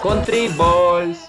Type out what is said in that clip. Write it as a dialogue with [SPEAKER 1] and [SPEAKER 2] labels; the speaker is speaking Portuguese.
[SPEAKER 1] Country Boys.